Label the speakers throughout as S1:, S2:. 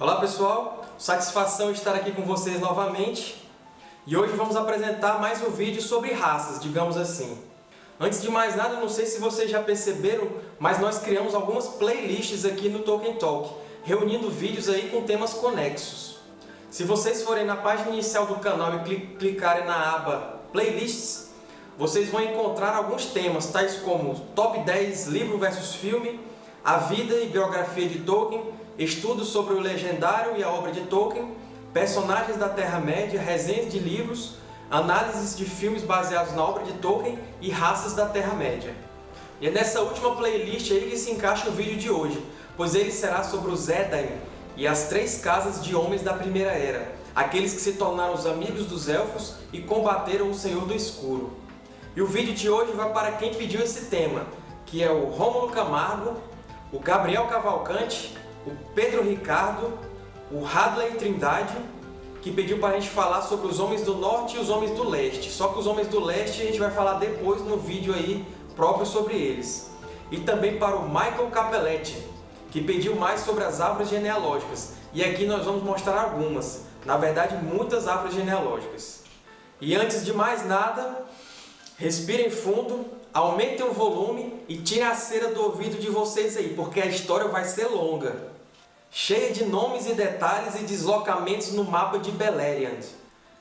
S1: Olá pessoal, satisfação estar aqui com vocês novamente e hoje vamos apresentar mais um vídeo sobre raças, digamos assim. Antes de mais nada, não sei se vocês já perceberam, mas nós criamos algumas playlists aqui no Tolkien Talk, reunindo vídeos aí com temas conexos. Se vocês forem na página inicial do canal e clicarem na aba Playlists, vocês vão encontrar alguns temas, tais como Top 10 Livro versus Filme, A Vida e Biografia de Tolkien, estudos sobre o legendário e a obra de Tolkien, personagens da Terra-média, resenhas de livros, análises de filmes baseados na obra de Tolkien e raças da Terra-média. E é nessa última playlist aí que se encaixa o vídeo de hoje, pois ele será sobre os Edain e as três casas de homens da Primeira Era, aqueles que se tornaram os amigos dos Elfos e combateram o Senhor do Escuro. E o vídeo de hoje vai para quem pediu esse tema, que é o Rômulo Camargo, o Gabriel Cavalcante o Pedro Ricardo, o Hadley Trindade, que pediu para a gente falar sobre os homens do norte e os homens do leste. Só que os homens do leste a gente vai falar depois no vídeo aí próprio sobre eles. E também para o Michael Capelletti, que pediu mais sobre as árvores genealógicas. E aqui nós vamos mostrar algumas, na verdade muitas árvores genealógicas. E antes de mais nada, respirem fundo, aumentem o volume e tirem a cera do ouvido de vocês aí, porque a história vai ser longa cheia de nomes e detalhes e deslocamentos no mapa de Beleriand.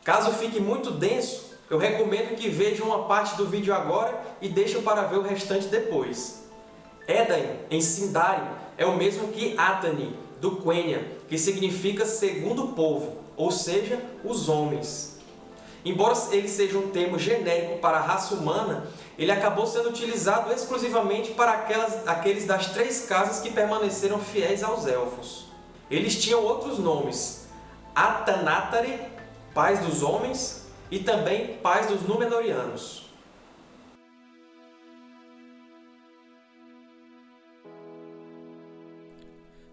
S1: Caso fique muito denso, eu recomendo que vejam uma parte do vídeo agora e deixem para ver o restante depois. Edain, em Sindarin, é o mesmo que Atani, do Quenya, que significa segundo povo, ou seja, os homens. Embora ele seja um termo genérico para a raça humana, ele acabou sendo utilizado exclusivamente para aquelas, aqueles das três casas que permaneceram fiéis aos Elfos. Eles tinham outros nomes, Atanatari, pais dos homens, e também pais dos Númenóreanos.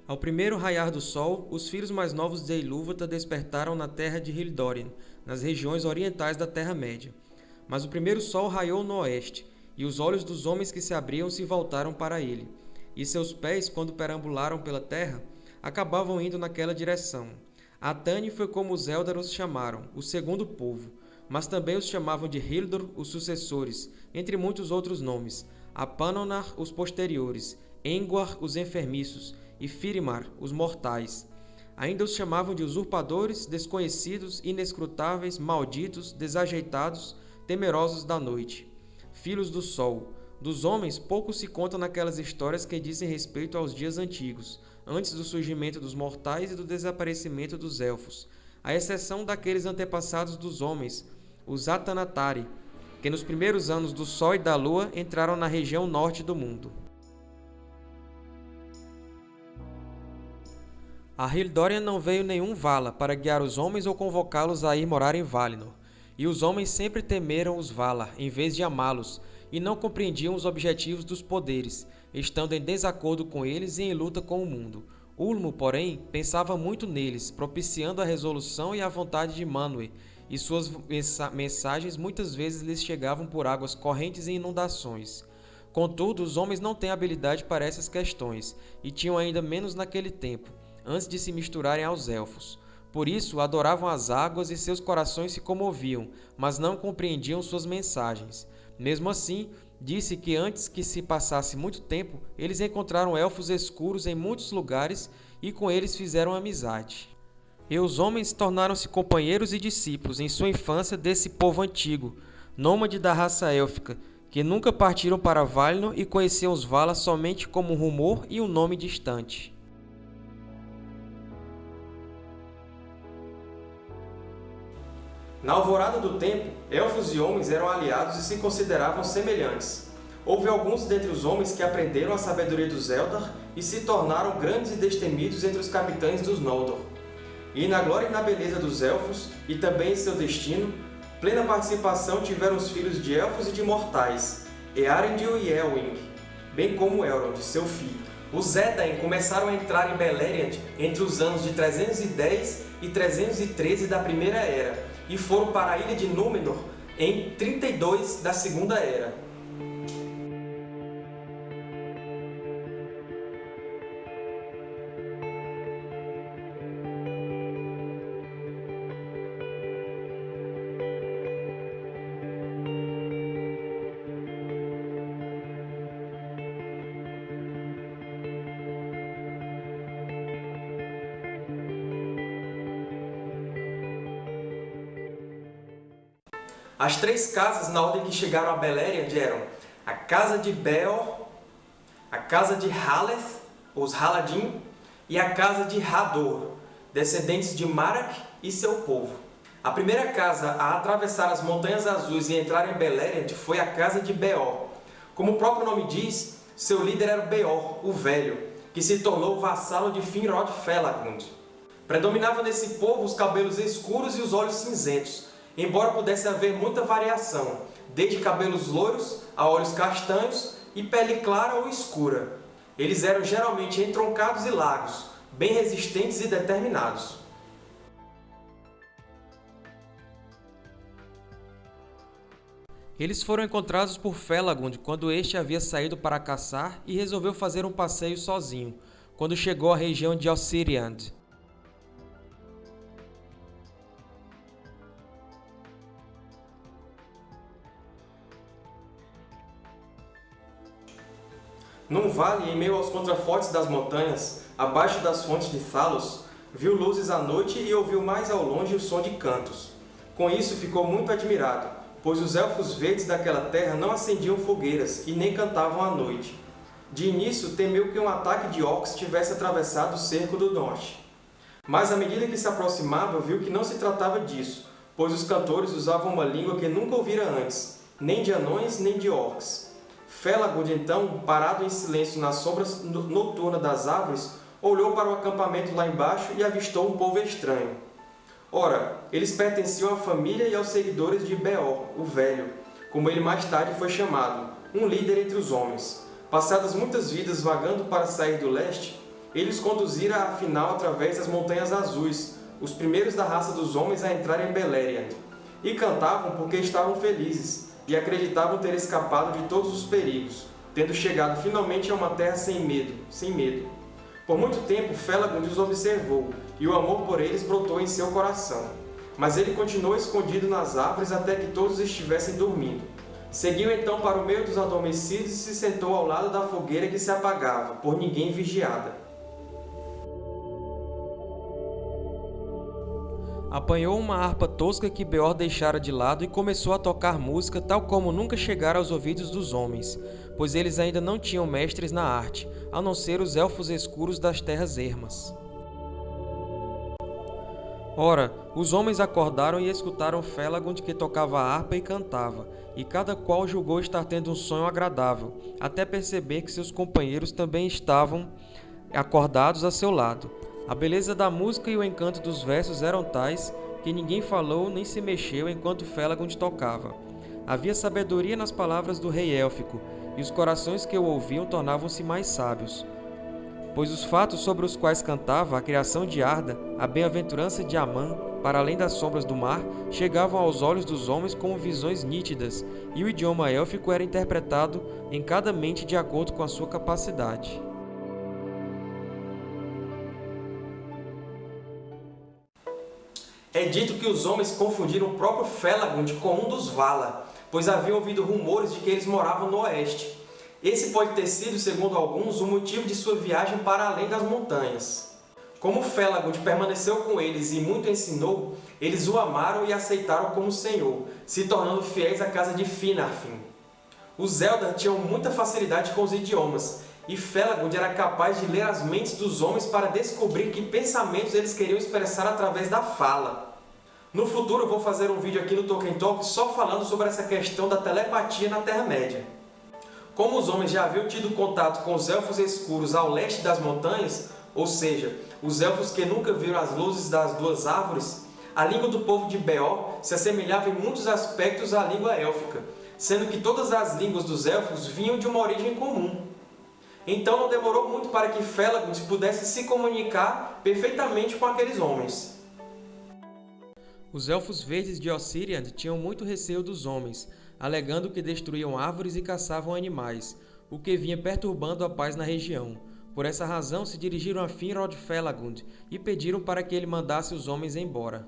S1: Ao primeiro raiar do sol, os filhos mais novos de Ilúvatar despertaram na terra de Hildórien, nas regiões orientais da Terra-média. Mas o primeiro sol raiou no oeste, e os olhos dos homens que se abriam se voltaram para ele. E seus pés, quando perambularam pela terra, acabavam indo naquela direção. Atani foi como os Eldar os chamaram, o segundo povo, mas também os chamavam de Hildor, os sucessores, entre muitos outros nomes, Apanonar, os posteriores, Engwar, os enfermiços, e Firimar, os mortais. Ainda os chamavam de usurpadores, desconhecidos, inescrutáveis, malditos, desajeitados, temerosos da noite, filhos do sol. Dos homens, pouco se conta naquelas histórias que dizem respeito aos dias antigos, antes do surgimento dos mortais e do desaparecimento dos elfos, à exceção daqueles antepassados dos homens, os Atanatari, que nos primeiros anos do Sol e da Lua entraram na região norte do mundo. A Hildória não veio nenhum Vala para guiar os homens ou convocá-los a ir morar em Valinor. E os homens sempre temeram os Valar, em vez de amá-los, e não compreendiam os objetivos dos poderes, estando em desacordo com eles e em luta com o mundo. Ulmo, porém, pensava muito neles, propiciando a resolução e a vontade de Manwë, e suas mensagens muitas vezes lhes chegavam por águas correntes e inundações. Contudo, os homens não têm habilidade para essas questões, e tinham ainda menos naquele tempo, antes de se misturarem aos Elfos. Por isso, adoravam as águas e seus corações se comoviam, mas não compreendiam suas mensagens. Mesmo assim, disse que antes que se passasse muito tempo, eles encontraram elfos escuros em muitos lugares e com eles fizeram amizade. E os homens tornaram-se companheiros e discípulos em sua infância desse povo antigo, nômade da raça élfica, que nunca partiram para Valinor e conheciam os Valar somente como um rumor e um nome distante. Na alvorada do tempo, elfos e homens eram aliados e se consideravam semelhantes. Houve alguns dentre os homens que aprenderam a sabedoria dos Eldar e se tornaram grandes e destemidos entre os capitães dos Noldor. E na glória e na beleza dos Elfos, e também em seu destino, plena participação tiveram os filhos de Elfos e de Mortais, Earendil e Elwing, bem como Elrond, seu filho. Os Edain começaram a entrar em Beleriand entre os anos de 310 e 313 da Primeira Era, e foram para a ilha de Númenor em 32 da Segunda Era. As três casas, na ordem que chegaram a Beleriand, eram a casa de Beor, a casa de Haleth, os Haladim, e a casa de Hador, descendentes de Marak e seu povo. A primeira casa a atravessar as Montanhas Azuis e entrar em Beleriand foi a casa de Beor. Como o próprio nome diz, seu líder era Beor, o Velho, que se tornou vassalo de Finrod Felagund. Predominava nesse povo os cabelos escuros e os olhos cinzentos, embora pudesse haver muita variação, desde cabelos loiros a olhos castanhos e pele clara ou escura. Eles eram geralmente entroncados e largos, bem resistentes e determinados.
S2: Eles foram encontrados por Felagund quando este havia saído para caçar e resolveu fazer um passeio sozinho, quando chegou à região de Ossiriand.
S1: Num vale, em meio aos contrafortes das montanhas, abaixo das fontes de Thalos, viu luzes à noite e ouviu mais ao longe o som de cantos. Com isso ficou muito admirado, pois os Elfos Verdes daquela terra não acendiam fogueiras e nem cantavam à noite. De início, temeu que um ataque de orcs tivesse atravessado o cerco do norte. Mas, à medida que se aproximava, viu que não se tratava disso, pois os cantores usavam uma língua que nunca ouvira antes, nem de anões nem de orcs. Felagund, então, parado em silêncio nas sombras noturnas das árvores, olhou para o acampamento lá embaixo e avistou um povo estranho. Ora, eles pertenciam à família e aos seguidores de Beor, o Velho, como ele mais tarde foi chamado, um líder entre os homens. Passadas muitas vidas vagando para sair do leste, eles conduziram afinal através das Montanhas Azuis, os primeiros da raça dos homens a entrar em Beleriand, e cantavam porque estavam felizes, e acreditavam ter escapado de todos os perigos, tendo chegado finalmente a uma terra sem medo, sem medo. Por muito tempo, Felagund os observou, e o amor por eles brotou em seu coração. Mas ele continuou escondido nas árvores até que todos estivessem dormindo. Seguiu então para o meio dos adormecidos e se sentou ao lado da fogueira que se apagava, por ninguém vigiada.
S2: Apanhou uma harpa tosca que Beor deixara de lado e começou a tocar música tal como nunca chegara aos ouvidos dos homens, pois eles ainda não tinham mestres na arte, a não ser os Elfos escuros das terras ermas. Ora, os homens acordaram e escutaram Felagund que tocava a harpa e cantava, e cada qual julgou estar tendo um sonho agradável, até perceber que seus companheiros também estavam acordados a seu lado. A beleza da música e o encanto dos versos eram tais que ninguém falou nem se mexeu enquanto Felagund tocava. Havia sabedoria nas palavras do rei élfico, e os corações que o ouviam tornavam-se mais sábios. Pois os fatos sobre os quais cantava, a criação de Arda, a bem-aventurança de Amã, para além das sombras do mar, chegavam aos olhos dos homens como visões nítidas, e o idioma élfico era interpretado em cada mente de acordo com a sua capacidade.
S1: É dito que os homens confundiram o próprio Felagund com um dos Vala, pois haviam ouvido rumores de que eles moravam no oeste. Esse pode ter sido, segundo alguns, o motivo de sua viagem para além das montanhas. Como Felagund permaneceu com eles e muito ensinou, eles o amaram e aceitaram como senhor, se tornando fiéis à casa de Finarfin. Os Eldar tinham muita facilidade com os idiomas, e Felagund era capaz de ler as mentes dos homens para descobrir que pensamentos eles queriam expressar através da fala. No futuro vou fazer um vídeo aqui no Tolkien Talk só falando sobre essa questão da telepatia na Terra-média. Como os homens já haviam tido contato com os Elfos Escuros ao leste das montanhas, ou seja, os Elfos que nunca viram as luzes das duas árvores, a língua do povo de Beor se assemelhava em muitos aspectos à língua élfica, sendo que todas as línguas dos Elfos vinham de uma origem comum. Então não demorou muito para que Felagund pudesse se comunicar perfeitamente com aqueles homens.
S2: Os Elfos Verdes de Ossiriand tinham muito receio dos homens, alegando que destruíam árvores e caçavam animais, o que vinha perturbando a paz na região. Por essa razão, se dirigiram a Finrod Felagund e pediram para que ele mandasse os homens embora.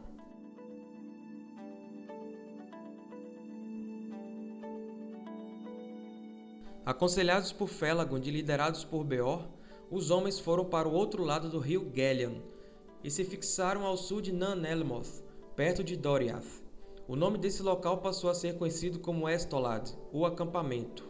S2: Aconselhados por Felagund e liderados por Beor, os homens foram para o outro lado do rio Gelion e se fixaram ao sul de Nan Elmoth, perto de Doriath. O nome desse local passou a ser conhecido como Estolad, o acampamento.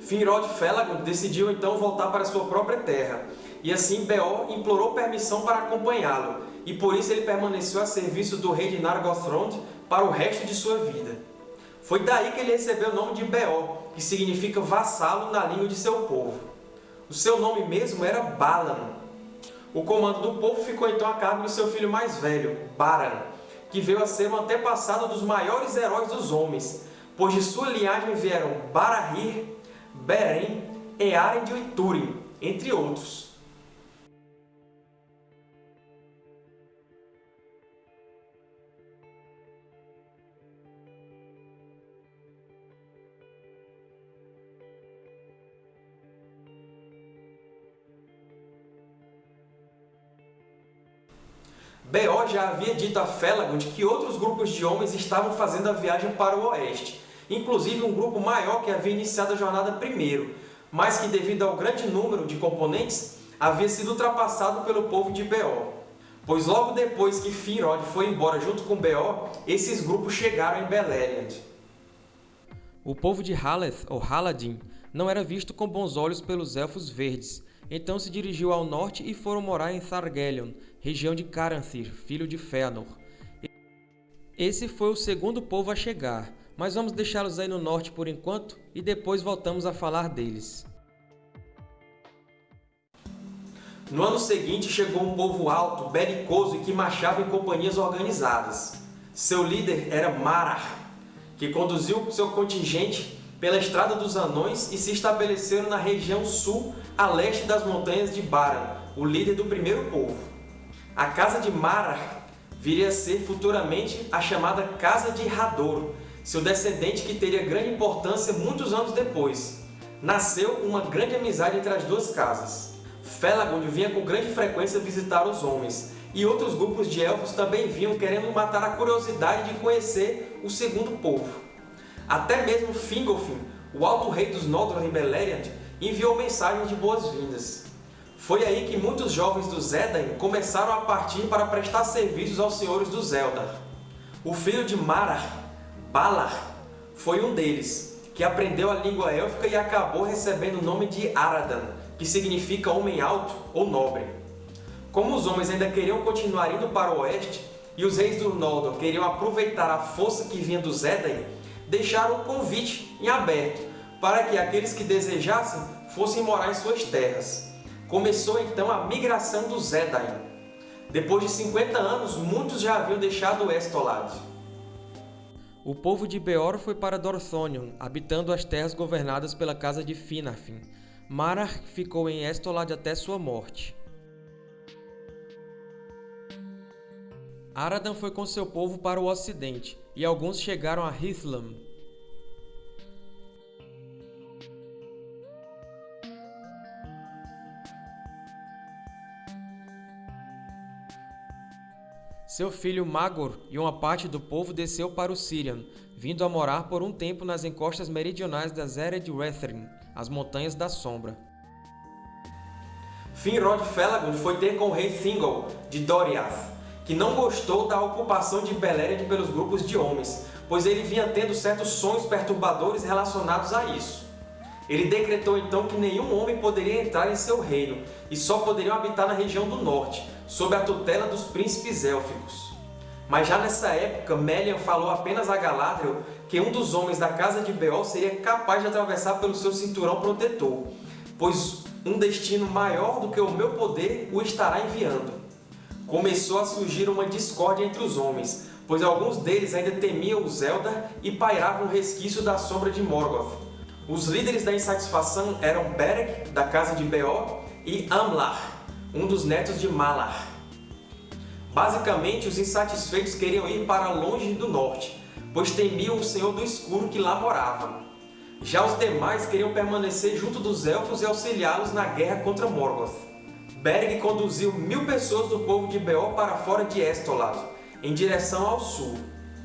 S1: Finrod Felagund decidiu então voltar para sua própria terra, e assim Beor implorou permissão para acompanhá-lo, e por isso ele permaneceu a serviço do rei de Nargothrond para o resto de sua vida. Foi daí que ele recebeu o nome de Beor, que significa vassalo na língua de seu povo. O seu nome mesmo era Balan. O comando do povo ficou então a cargo de seu filho mais velho, Baran, que veio a ser um antepassado dos maiores heróis dos homens, pois de sua linhagem vieram Barahir, Beren, Earendil e Túrin, entre outros. Beor já havia dito a Felagund que outros grupos de homens estavam fazendo a viagem para o oeste, inclusive um grupo maior que havia iniciado a jornada primeiro, mas que, devido ao grande número de componentes, havia sido ultrapassado pelo povo de Beor. Pois logo depois que Finrod foi embora junto com Beor, esses grupos chegaram em Beleriand.
S2: O povo de Haleth, ou Haladin, não era visto com bons olhos pelos Elfos Verdes, então se dirigiu ao norte e foram morar em Thargelion, região de Caranthir, filho de Fëanor. Esse foi o segundo povo a chegar, mas vamos deixá-los aí no norte por enquanto e depois voltamos a falar deles.
S1: No ano seguinte chegou um povo alto, belicoso e que marchava em companhias organizadas. Seu líder era Marar, que conduziu seu contingente pela Estrada dos Anões e se estabeleceram na região sul, a leste das montanhas de Baran, o líder do primeiro povo. A casa de Marar viria a ser futuramente a chamada Casa de Hador, seu descendente que teria grande importância muitos anos depois. Nasceu uma grande amizade entre as duas casas. Felagund vinha com grande frequência visitar os homens, e outros grupos de elfos também vinham querendo matar a curiosidade de conhecer o segundo povo. Até mesmo Fingolfin, o alto rei dos Noldor em Beleriand, enviou mensagens de boas-vindas. Foi aí que muitos jovens do Zédain começaram a partir para prestar serviços aos senhores do Eldar. O filho de Marar, Balar, foi um deles, que aprendeu a língua élfica e acabou recebendo o nome de Aradan, que significa homem alto ou nobre. Como os homens ainda queriam continuar indo para o oeste, e os reis do Noldor queriam aproveitar a força que vinha do Zédain, deixaram o convite em aberto para que aqueles que desejassem fossem morar em suas terras. Começou então a migração dos Edain. Depois de 50 anos, muitos já haviam deixado Estolad.
S2: O povo de Beor foi para Dorthonion, habitando as terras governadas pela casa de Finarfin. Marar ficou em Estolad até sua morte. Aradan foi com seu povo para o ocidente, e alguns chegaram a Hithlam, Seu filho Magor e uma parte do povo desceu para o Sirian, vindo a morar por um tempo nas encostas meridionais das Ered Rethrin, as Montanhas da Sombra.
S1: Finrod Felagund foi ter com o rei Thingol, de Doriath, que não gostou da ocupação de Beleriand pelos grupos de homens, pois ele vinha tendo certos sonhos perturbadores relacionados a isso. Ele decretou então que nenhum homem poderia entrar em seu reino, e só poderiam habitar na região do norte, sob a tutela dos príncipes élficos. Mas já nessa época, Melian falou apenas a Galadriel que um dos homens da casa de Beol seria capaz de atravessar pelo seu cinturão protetor, pois um destino maior do que o meu poder o estará enviando. Começou a surgir uma discórdia entre os homens, pois alguns deles ainda temiam os Eldar e pairavam o resquício da sombra de Morgoth. Os líderes da insatisfação eram Beric, da casa de Beor, e Amlar, um dos netos de Malar. Basicamente, os insatisfeitos queriam ir para longe do norte, pois temiam o Senhor do Escuro que lá morava. Já os demais queriam permanecer junto dos Elfos e auxiliá-los na guerra contra Morgoth. Beric conduziu mil pessoas do povo de Beor para fora de Estolad, em direção ao sul.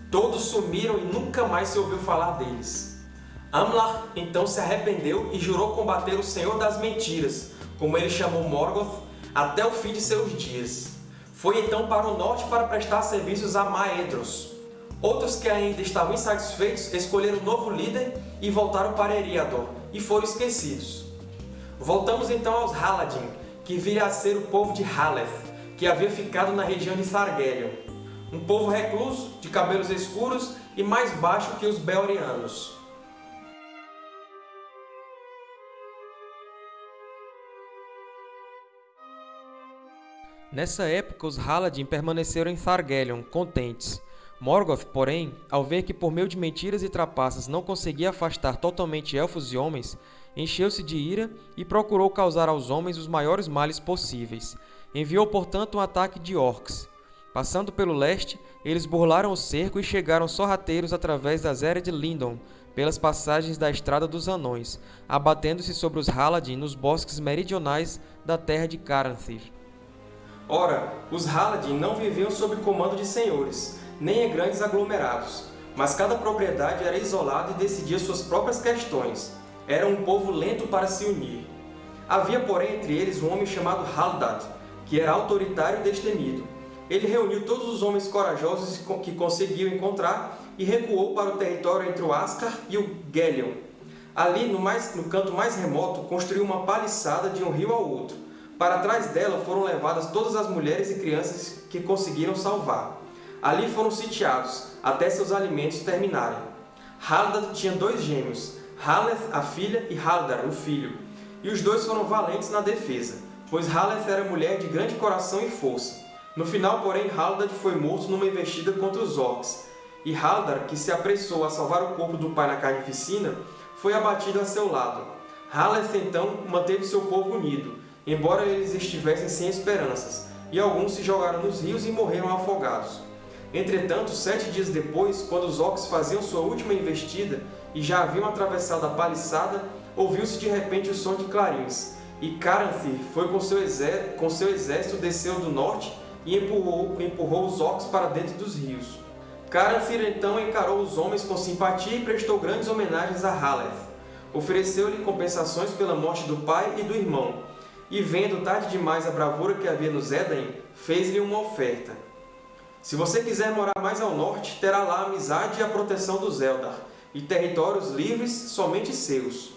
S1: Todos sumiram e nunca mais se ouviu falar deles. Amlar então se arrependeu e jurou combater o Senhor das Mentiras, como ele chamou Morgoth, até o fim de seus dias. Foi então para o norte para prestar serviços a Maedros. Outros que ainda estavam insatisfeitos escolheram um novo líder e voltaram para Eriador, e foram esquecidos. Voltamos então aos Haladin, que viria a ser o povo de Haleth, que havia ficado na região de Thargelion. Um povo recluso, de cabelos escuros e mais baixo que os Belerianos.
S2: Nessa época, os Haladin permaneceram em Thargelion, contentes. Morgoth, porém, ao ver que por meio de mentiras e trapaças não conseguia afastar totalmente elfos e homens, encheu-se de ira e procurou causar aos homens os maiores males possíveis. Enviou, portanto, um ataque de orcs. Passando pelo leste, eles burlaram o cerco e chegaram sorrateiros através das eras de Lindon, pelas passagens da Estrada dos Anões, abatendo-se sobre os Haladin nos bosques meridionais da terra de Caranthir.
S1: Ora, os Haladin não viviam sob comando de senhores, nem em grandes aglomerados, mas cada propriedade era isolada e decidia suas próprias questões. Era um povo lento para se unir. Havia, porém, entre eles um homem chamado Haldad, que era autoritário e destemido. Ele reuniu todos os homens corajosos que conseguiu encontrar e recuou para o território entre o Ascar e o Gelion. Ali, no, mais, no canto mais remoto, construiu uma paliçada de um rio ao outro. Para trás dela foram levadas todas as mulheres e crianças que conseguiram salvar. Ali foram sitiados, até seus alimentos terminarem. Haldad tinha dois gêmeos, Haleth, a filha, e Haldar, o filho. E os dois foram valentes na defesa, pois Haleth era mulher de grande coração e força. No final, porém, Haldad foi morto numa investida contra os orcs, e Haldar, que se apressou a salvar o corpo do pai na carnificina, foi abatido a seu lado. Haleth, então, manteve seu povo unido, embora eles estivessem sem esperanças, e alguns se jogaram nos rios e morreram afogados. Entretanto, sete dias depois, quando os orcs faziam sua última investida e já haviam atravessado a paliçada, ouviu-se de repente o som de clarins, e Caranthir foi com seu, com seu exército desceu do norte e empurrou, empurrou os orcs para dentro dos rios. Caranthir então encarou os homens com simpatia e prestou grandes homenagens a Haleth. Ofereceu-lhe compensações pela morte do pai e do irmão, e vendo tarde demais a bravura que havia no Zédain, fez-lhe uma oferta. Se você quiser morar mais ao norte, terá lá a amizade e a proteção dos Eldar, e territórios livres somente seus.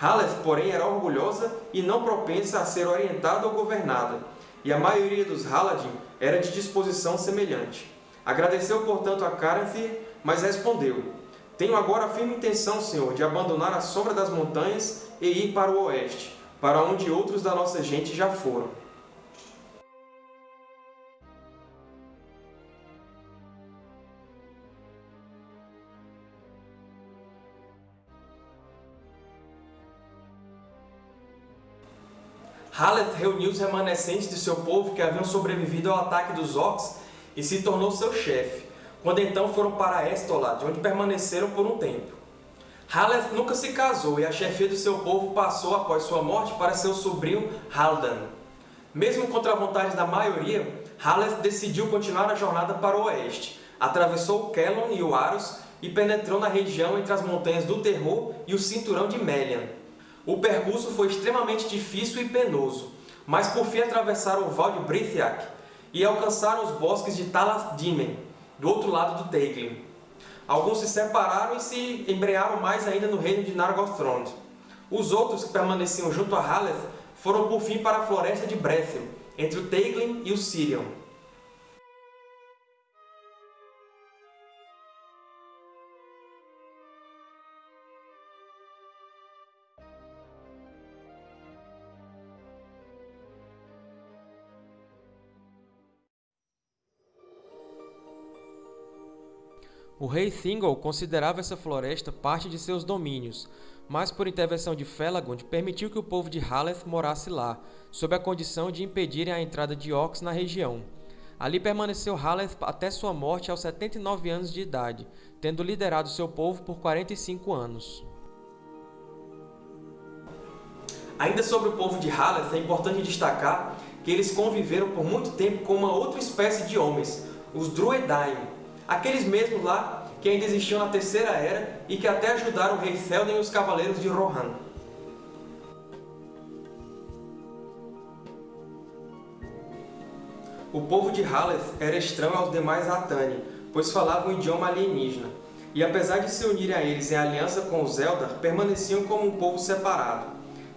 S1: Haleth, porém, era orgulhosa e não propensa a ser orientada ou governada, e a maioria dos Haladin era de disposição semelhante. Agradeceu, portanto, a Caranthir, mas respondeu, Tenho agora a firme intenção, Senhor, de abandonar a sombra das montanhas e ir para o oeste, para onde outros da nossa gente já foram. Haleth reuniu os remanescentes de seu povo que haviam sobrevivido ao ataque dos orcs e se tornou seu chefe, quando então foram para Estolad, onde permaneceram por um tempo. Haleth nunca se casou e a chefia do seu povo passou após sua morte para seu sobrinho Haldan. Mesmo contra a vontade da maioria, Haleth decidiu continuar a jornada para o oeste, atravessou Kelon e o Aros e penetrou na região entre as Montanhas do Terror e o Cinturão de Melian, o percurso foi extremamente difícil e penoso, mas por fim atravessaram o Val de Brithiak e alcançaram os bosques de Talath Dimen, do outro lado do Teiglin. Alguns se separaram e se embrearam mais ainda no reino de Nargothrond. Os outros, que permaneciam junto a Haleth, foram por fim para a floresta de Brethil, entre o Teiglin e o Sirion.
S2: O rei Thingol considerava essa floresta parte de seus domínios, mas por intervenção de Felagund permitiu que o povo de Haleth morasse lá, sob a condição de impedirem a entrada de orcs na região. Ali permaneceu Haleth até sua morte aos 79 anos de idade, tendo liderado seu povo por 45 anos.
S1: Ainda sobre o povo de Haleth, é importante destacar que eles conviveram por muito tempo com uma outra espécie de homens, os Druedain, aqueles mesmos lá que ainda existiam na Terceira Era e que até ajudaram o rei Théoden e os cavaleiros de Rohan. O povo de Haleth era estranho aos demais Atani, pois falavam um idioma alienígena, e apesar de se unirem a eles em aliança com os Eldar, permaneciam como um povo separado.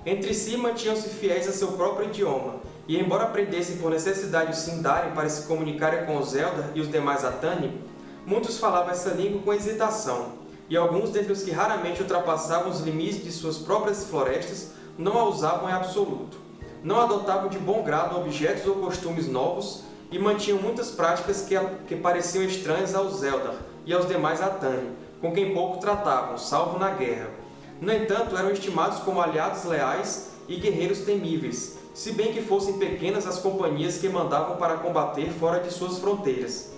S1: Entre si mantinham-se fiéis a seu próprio idioma, e embora aprendessem por necessidade o Sindarin para se comunicarem com os Eldar e os demais Atani, muitos falavam essa língua com hesitação, e alguns dentre os que raramente ultrapassavam os limites de suas próprias florestas não a usavam em absoluto. Não adotavam de bom grado objetos ou costumes novos e mantinham muitas práticas que, que pareciam estranhas aos Eldar e aos demais Atani, com quem pouco tratavam, salvo na guerra. No entanto, eram estimados como aliados leais e guerreiros temíveis, se bem que fossem pequenas as companhias que mandavam para combater fora de suas fronteiras.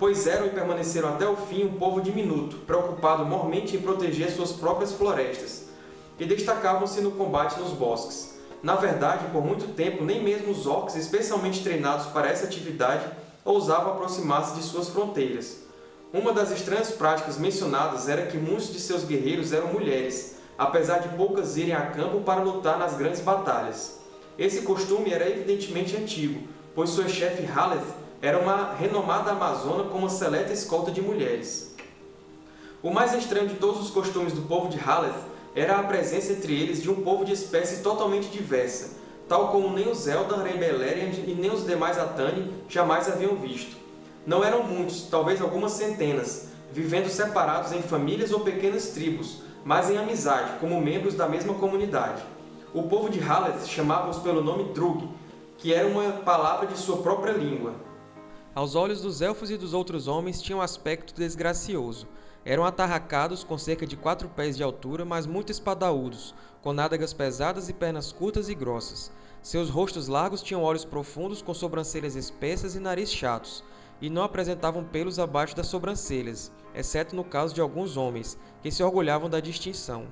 S1: Pois eram e permaneceram até o fim um povo diminuto, preocupado mormente em proteger suas próprias florestas, e destacavam-se no combate nos bosques. Na verdade, por muito tempo, nem mesmo os orcs especialmente treinados para essa atividade ousavam aproximar-se de suas fronteiras. Uma das estranhas práticas mencionadas era que muitos de seus guerreiros eram mulheres, apesar de poucas irem a campo para lutar nas grandes batalhas. Esse costume era evidentemente antigo, pois sua chefe Haleth era uma renomada amazona com uma seleta escolta de mulheres. O mais estranho de todos os costumes do povo de Haleth era a presença entre eles de um povo de espécie totalmente diversa, tal como nem os Eldar em Beleriand e nem os demais Atani jamais haviam visto. Não eram muitos, talvez algumas centenas, vivendo separados em famílias ou pequenas tribos, mas em amizade, como membros da mesma comunidade. O povo de Haleth chamava-os pelo nome Drug, que era uma palavra de sua própria língua.
S2: Aos olhos dos elfos e dos outros homens tinham aspecto desgracioso. Eram atarracados com cerca de quatro pés de altura, mas muito espadaúdos, com nádegas pesadas e pernas curtas e grossas. Seus rostos largos tinham olhos profundos com sobrancelhas espessas e nariz chatos, e não apresentavam pelos abaixo das sobrancelhas, exceto no caso de alguns homens, que se orgulhavam da distinção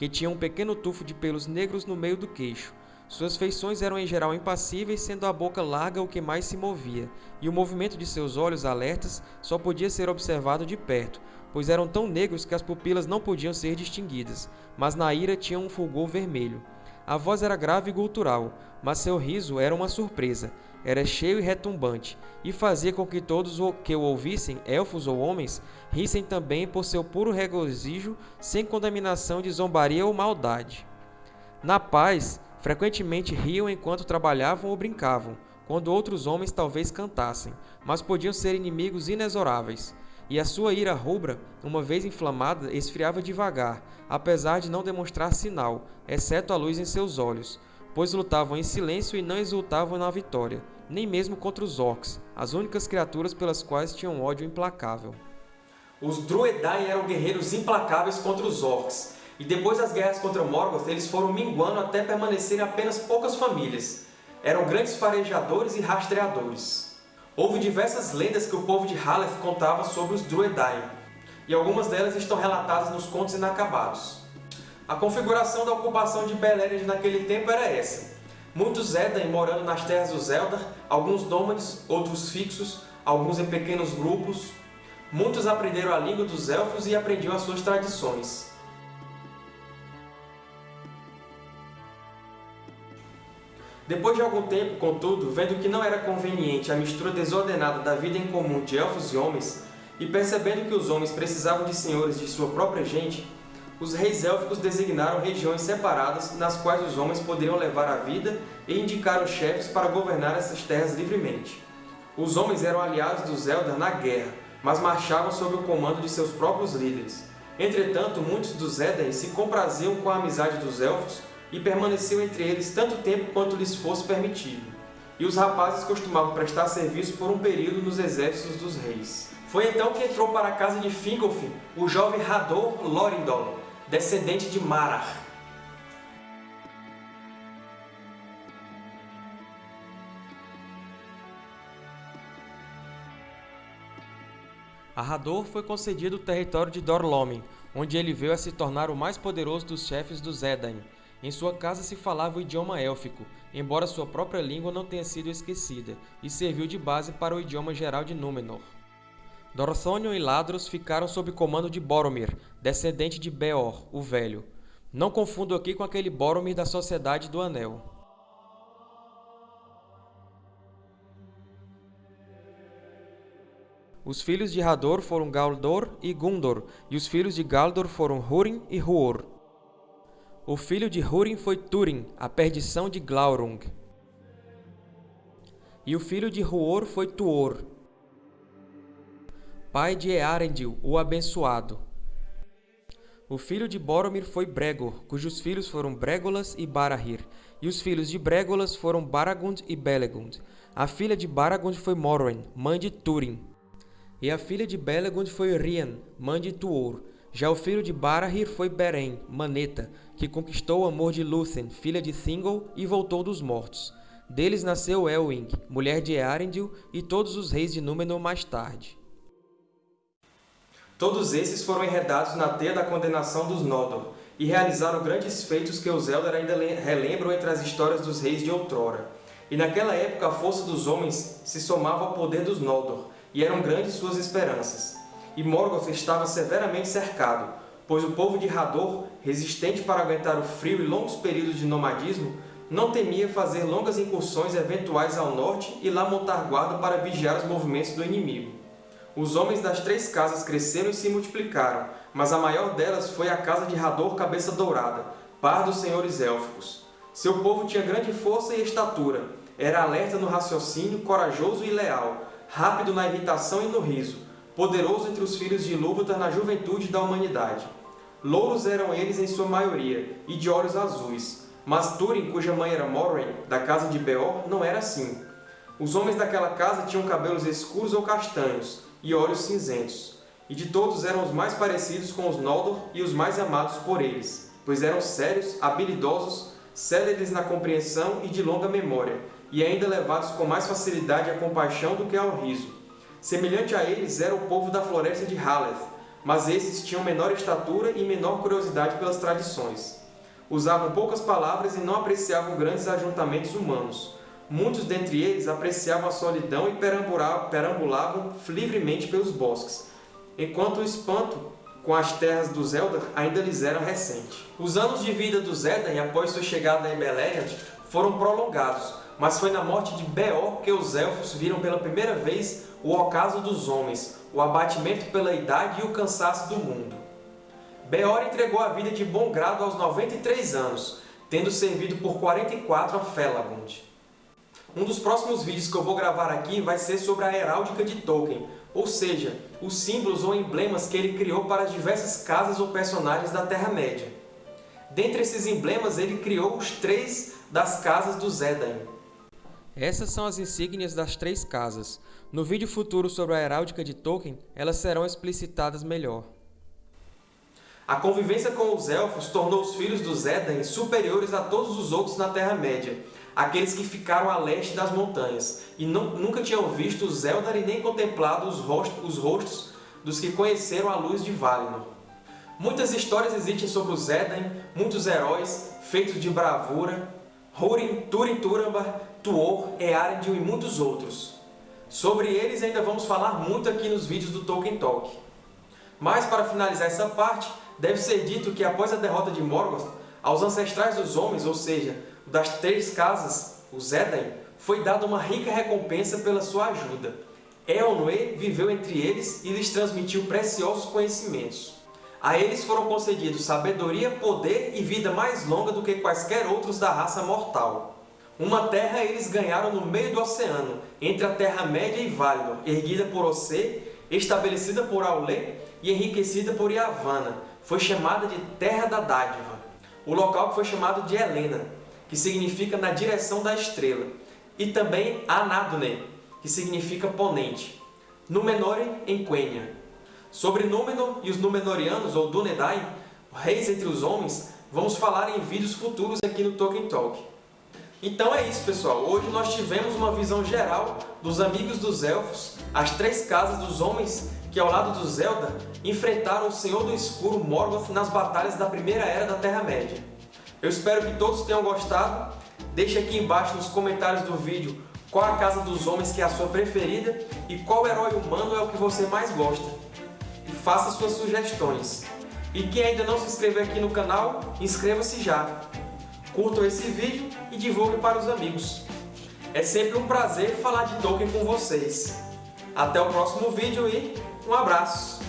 S2: que tinha um pequeno tufo de pelos negros no meio do queixo. Suas feições eram em geral impassíveis, sendo a boca larga o que mais se movia, e o movimento de seus olhos alertas só podia ser observado de perto, pois eram tão negros que as pupilas não podiam ser distinguidas, mas na ira tinham um fulgor vermelho. A voz era grave e gutural, mas seu riso era uma surpresa. Era cheio e retumbante, e fazia com que todos que o ouvissem, elfos ou homens, rissem também por seu puro regozijo, sem contaminação de zombaria ou maldade. Na paz, frequentemente riam enquanto trabalhavam ou brincavam, quando outros homens talvez cantassem, mas podiam ser inimigos inexoráveis e a sua ira rubra, uma vez inflamada, esfriava devagar, apesar de não demonstrar sinal, exceto a luz em seus olhos, pois lutavam em silêncio e não exultavam na vitória, nem mesmo contra os orcs, as únicas criaturas pelas quais tinham ódio implacável.
S1: Os Druedain eram guerreiros implacáveis contra os orcs, e depois das guerras contra Morgoth eles foram minguando até permanecerem apenas poucas famílias. Eram grandes farejadores e rastreadores. Houve diversas lendas que o povo de Haleth contava sobre os Druedain, e algumas delas estão relatadas nos Contos Inacabados. A configuração da ocupação de Beleriand naquele tempo era essa. Muitos Edain morando nas terras dos Eldar, alguns nômades, outros fixos, alguns em pequenos grupos. Muitos aprenderam a língua dos Elfos e aprendiam as suas tradições. Depois de algum tempo, contudo, vendo que não era conveniente a mistura desordenada da vida em comum de elfos e homens, e percebendo que os homens precisavam de senhores de sua própria gente, os reis élficos designaram regiões separadas nas quais os homens poderiam levar a vida e indicaram chefes para governar essas terras livremente. Os homens eram aliados dos Eldar na guerra, mas marchavam sob o comando de seus próprios líderes. Entretanto, muitos dos Edain se compraziam com a amizade dos Elfos e permaneceu entre eles tanto tempo quanto lhes fosse permitido. E os rapazes costumavam prestar serviço por um período nos exércitos dos reis. Foi então que entrou para a casa de Fingolfin o jovem Hador Lorindol, descendente de Marar.
S2: A Hador foi concedido o território de Dorlomin, onde ele veio a se tornar o mais poderoso dos chefes dos Edain, em sua casa se falava o idioma élfico, embora sua própria língua não tenha sido esquecida, e serviu de base para o idioma geral de Númenor. Dorthonion e Ladros ficaram sob comando de Boromir, descendente de Beor, o Velho. Não confundo aqui com aquele Boromir da Sociedade do Anel. Os filhos de Hador foram Galdor e Gundor, e os filhos de Galdor foram Húrin e Huor. O filho de Húrin foi Túrin, a perdição de Glaurung. E o filho de Huor foi Tuor, pai de Earendil, o abençoado. O filho de Boromir foi Bregor, cujos filhos foram Bregolas e Barahir, e os filhos de Bregolas foram Baragund e Belegund. A filha de Baragund foi Morwen, mãe de Túrin. E a filha de Belegund foi Rian, mãe de Tuor. Já o filho de Barahir foi Beren, Maneta, que conquistou o amor de Lúthien, filha de Thingol, e voltou dos mortos. Deles nasceu Elwing, mulher de Earendil, e todos os reis de Númenor mais tarde.
S1: Todos esses foram enredados na teia da condenação dos Noldor, e realizaram grandes feitos que os Eldar ainda relembram entre as histórias dos reis de outrora. E naquela época a força dos homens se somava ao poder dos Noldor, e eram grandes suas esperanças. E Morgoth estava severamente cercado, pois o povo de Hador, resistente para aguentar o frio e longos períodos de nomadismo, não temia fazer longas incursões eventuais ao norte e lá montar guarda para vigiar os movimentos do inimigo. Os homens das três casas cresceram e se multiplicaram, mas a maior delas foi a casa de Hador Cabeça Dourada, par dos senhores élficos. Seu povo tinha grande força e estatura, era alerta no raciocínio, corajoso e leal, rápido na irritação e no riso, poderoso entre os filhos de Ilúvatar na juventude da humanidade. Louros eram eles em sua maioria, e de olhos azuis, mas Túrin, cuja mãe era Morwen, da casa de Beor, não era assim. Os homens daquela casa tinham cabelos escuros ou castanhos, e olhos cinzentos, e de todos eram os mais parecidos com os Noldor e os mais amados por eles, pois eram sérios, habilidosos, céleres na compreensão e de longa memória, e ainda levados com mais facilidade à compaixão do que ao riso. Semelhante a eles era o povo da floresta de Haleth, mas esses tinham menor estatura e menor curiosidade pelas tradições. Usavam poucas palavras e não apreciavam grandes ajuntamentos humanos. Muitos dentre eles apreciavam a solidão e perambulavam livremente pelos bosques, enquanto o espanto com as terras dos Eldar ainda lhes era recente. Os anos de vida dos Edain após sua chegada em Beleriand foram prolongados, mas foi na morte de Beor que os Elfos viram pela primeira vez o ocaso dos homens, o abatimento pela idade e o cansaço do mundo. Beor entregou a vida de bom grado aos 93 anos, tendo servido por 44 a Felagund. Um dos próximos vídeos que eu vou gravar aqui vai ser sobre a heráldica de Tolkien, ou seja, os símbolos ou emblemas que ele criou para as diversas casas ou personagens da Terra-média. Dentre esses emblemas, ele criou os três das casas dos Edain.
S2: Essas são as insígnias das três casas. No vídeo futuro sobre a heráldica de Tolkien, elas serão explicitadas melhor.
S1: A convivência com os Elfos tornou os filhos dos Edain superiores a todos os outros na Terra-média, aqueles que ficaram a leste das montanhas, e não, nunca tinham visto os Eldar e nem contemplado os rostos, os rostos dos que conheceram a luz de Valinor. Muitas histórias existem sobre os Edain, muitos heróis, feitos de bravura, Húrin, Túrin Turambar, Tuor, Earendil e muitos outros. Sobre eles ainda vamos falar muito aqui nos vídeos do Tolkien Talk. Mas, para finalizar essa parte, deve ser dito que após a derrota de Morgoth, aos ancestrais dos homens, ou seja, das três casas, os Edain, foi dada uma rica recompensa pela sua ajuda. Eonwë viveu entre eles e lhes transmitiu preciosos conhecimentos. A eles foram concedidos sabedoria, poder e vida mais longa do que quaisquer outros da raça mortal. Uma terra eles ganharam no meio do oceano, entre a Terra-média e Valinor, erguida por Ocê, estabelecida por Aulé e enriquecida por Yavanna. Foi chamada de Terra da Dádiva. O local foi chamado de Helena, que significa na direção da estrela, e também Anadune, que significa ponente. Númenore em Quenya. Sobre Númenor e os Númenóreanos, ou Dúnedain, reis entre os homens, vamos falar em vídeos futuros aqui no Tolkien Talk. Então é isso, pessoal. Hoje nós tivemos uma visão geral dos Amigos dos Elfos, as três casas dos homens que, ao lado dos Eldar, enfrentaram o Senhor do Escuro Morgoth nas batalhas da Primeira Era da Terra-média. Eu espero que todos tenham gostado. Deixe aqui embaixo nos comentários do vídeo qual a casa dos homens que é a sua preferida e qual herói humano é o que você mais gosta faça suas sugestões. E quem ainda não se inscreveu aqui no canal, inscreva-se já. Curtam esse vídeo e divulguem para os amigos. É sempre um prazer falar de Tolkien com vocês. Até o próximo vídeo e um abraço!